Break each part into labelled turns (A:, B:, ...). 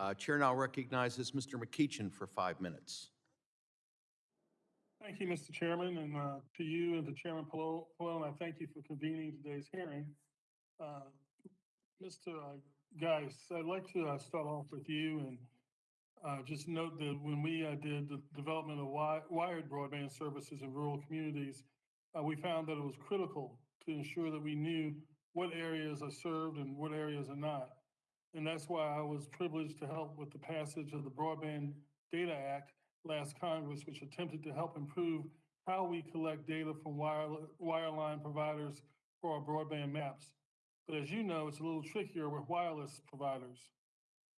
A: Uh, Chair now recognizes Mr. McEachin for five minutes.
B: Thank you, Mr. Chairman, and uh, to you and to Chairman Pallone, I thank you for convening today's hearing. Uh, Mr. Geis, I'd like to uh, start off with you and uh, just note that when we uh, did the development of wi- wired broadband services in rural communities, uh, we found that it was critical to ensure that we knew what areas are served and what areas are not. And that's why I was privileged to help with the passage of the Broadband Data Act last Congress, which attempted to help improve how we collect data from wire, wireline providers for our broadband maps. But as you know, it's a little trickier with wireless providers.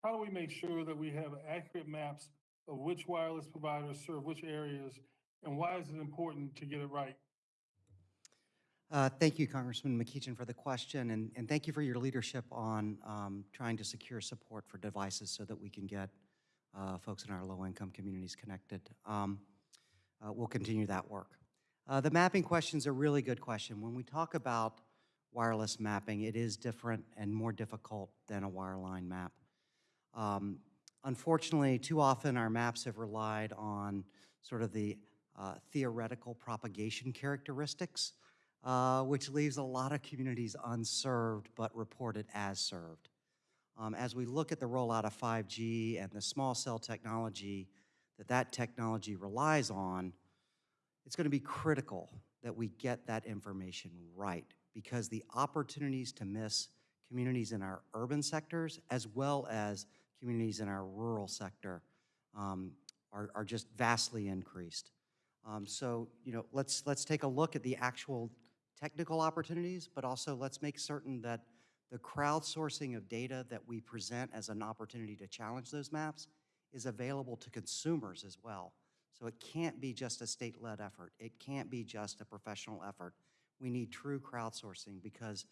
B: How do we make sure that we have accurate maps of which wireless providers serve which areas, and why is it important to get it right?
C: Uh, Thank you, Congressman McEachin, for the question, and, and thank you for your leadership on um, trying to secure support for devices so that we can get uh, folks in our low-income communities connected. Um, uh, We'll continue that work. Uh, The mapping question is a really good question. When we talk about wireless mapping, it is different and more difficult than a wireline map. Um, Unfortunately, too often our maps have relied on sort of the uh, theoretical propagation characteristics, uh, which leaves a lot of communities unserved but reported as served. Um, As we look at the rollout of 5G and the small cell technology that that technology relies on, it's going to be critical that we get that information right because the opportunities to miss communities in our urban sectors as well as communities in our rural sector um, are, are just vastly increased. Um, so, you know, let's, let's take a look at the actual technical opportunities, but also let's make certain that the crowdsourcing of data that we present as an opportunity to challenge those maps is available to consumers as well. So it can't be just a state-led effort. It can't be just a professional effort. We need true crowdsourcing because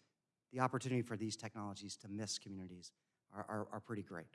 C: the opportunity for these technologies to miss communities are, are, are pretty great.